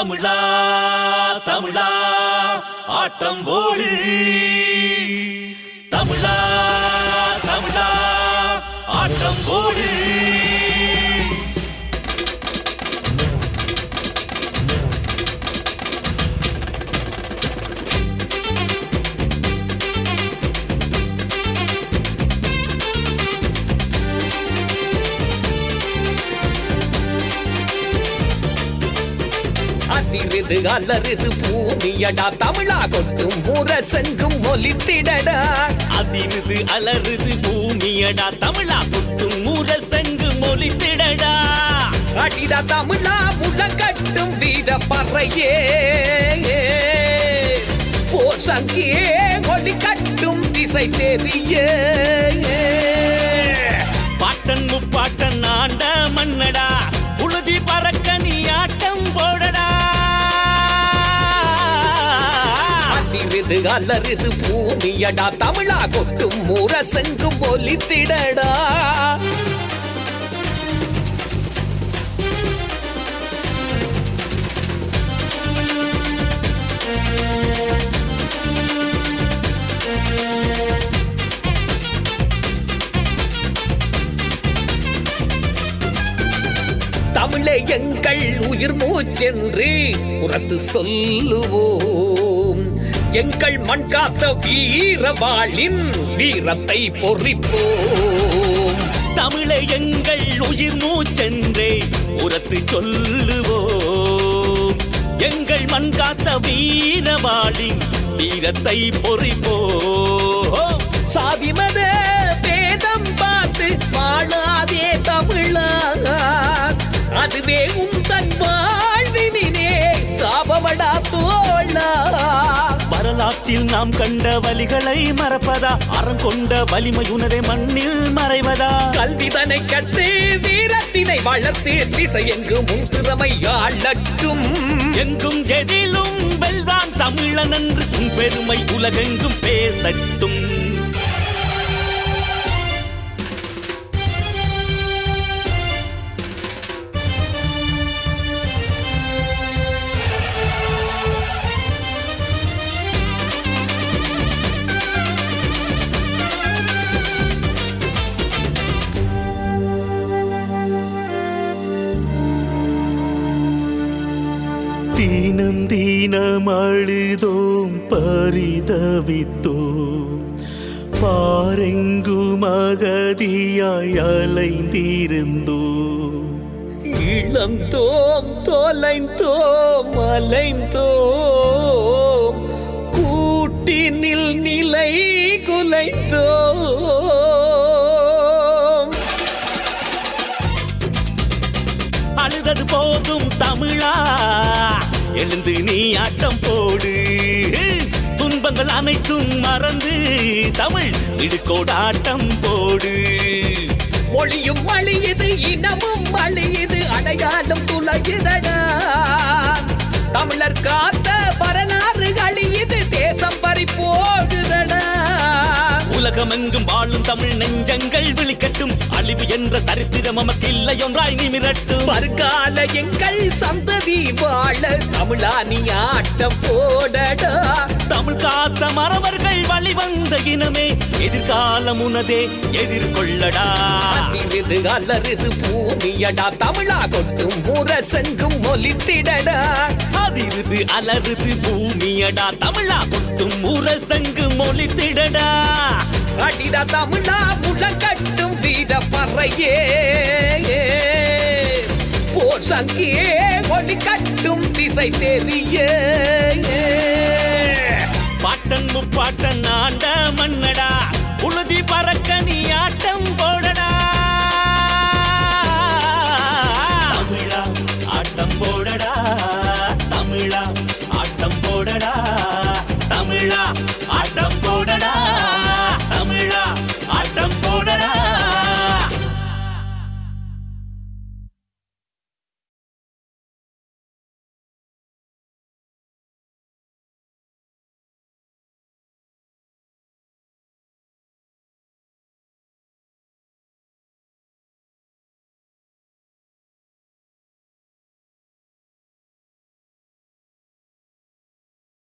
தமிழா தமிழா ஆட்டம் போடு. தமிழா தமிழா ஆட்டம் போடு. அதிருது அலறுது பூமியடா தமிழா கொட்டும் முரசெங்கும் ஒலித்திடடா. அதிருது அலறுது பூமியடா தமிழா புட்டும் முரசங்கு மொழித்திடடா அடிடா தமிழா முழங்கட்டும் வீர பறையே போர் சங்கியே ஒளி கட்டும் திசை தெரியே அதிருது அலறுது பூமியடா தமிழா கொட்டும் முரசெங்கும் ஒலித்திடடா. தமிழே எங்கள் உயிர் மூச்சென்று புறத்து சொல்லுவோம். எங்கள் மண் காத்த வீரவாளின் வீரத்தை பொறிப்போம். தமிழை எங்கள் உயிர் மூச்சென்றே உரத்து சொல்லுவோம். எங்கள் மண் காத்த வீரவாளின் வீரத்தை பொறிப்போம். சாதி மத வரலாற்றில் நாம் கண்ட வலிகளை மறப்பதா? அறம் கொண்ட வலிமை உணரே மண்ணில் மறைவதா? கல்விதனை கற்று வீரத்தினை வளர்த்து திசை எங்கும் திறமை ஆளட்டும். எங்கும் எதிலும் வெல்வான் தமிழன் என்று பெருமை உலகெங்கும் பேசட்டும். தீனம் அழுதோம் பரிதவித்தோம் பாரெங்கும் அகதியாய் அலைந்திருந்தோம் இளந்தோம் தொலைந்தோம் அலைந்தோம். கூட்டினில் நிலை குலைந்தோம். அழுதது போதும் தமிழா? எழுந்து நீ ஆட்டம் போடு. துன்பங்கள் அனைத்தும் மறந்து தமிழ் இடுக்கோடு ஆட்டம் போடு. மொழியும் அழியுது இனமும் அழியுது அடையாளம் துளையுதடா. தமிழர் காத்த வரலாறு அழியுது தேசம் பறி போகுதடா. உலகமெங்கும் வாழும் தமிழ் நெஞ்சங்கள் விழிக்கட்டும். அழிவு என்ற சரித்திரம் நமக்கு இல்லை ஒன்றாய் நிமிரட்டும் வருங்கால எங்கள் சந்ததி வாழ நீ ஆட்டம் போடடா. தமிழ் காத்த மறவர்கள் வழிவந்த இனமே எதிர்காலம் உனதே எதிர்கொள்ளடா. அதிருது அலறுது பூமியடா தமிழா கொட்டும் முரசெங்கும் ஒலித்திடடா. அதிருது அலறுது பூமியடா தமிழா கொட்டும் முரசங்கு மொழித்திடடா அடிடா தமிழா முழங்கட்டும் வீர பறையே. போர் சங்கியே ஒளி கட்டும் திசை தெரிய பாட்டன் முப்பாட்டன் ஆண்ட மன்னடா உழுதி பறக்க நீ